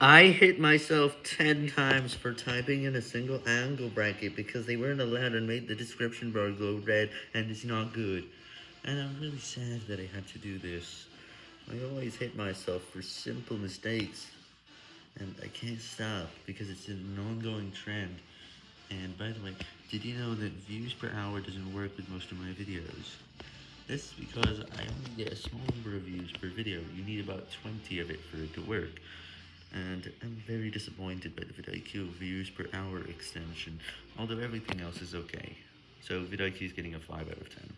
I hit myself 10 times for typing in a single angle bracket because they weren't allowed and made the description bar go red and it's not good. And I'm really sad that I had to do this. I always hit myself for simple mistakes. And I can't stop because it's an ongoing trend. And by the way, did you know that views per hour doesn't work with most of my videos? This is because I only get a small number of views per video. You need about 20 of it for it to work and I'm very disappointed by the vidIQ views per hour extension, although everything else is okay. So vidIQ is getting a 5 out of 10.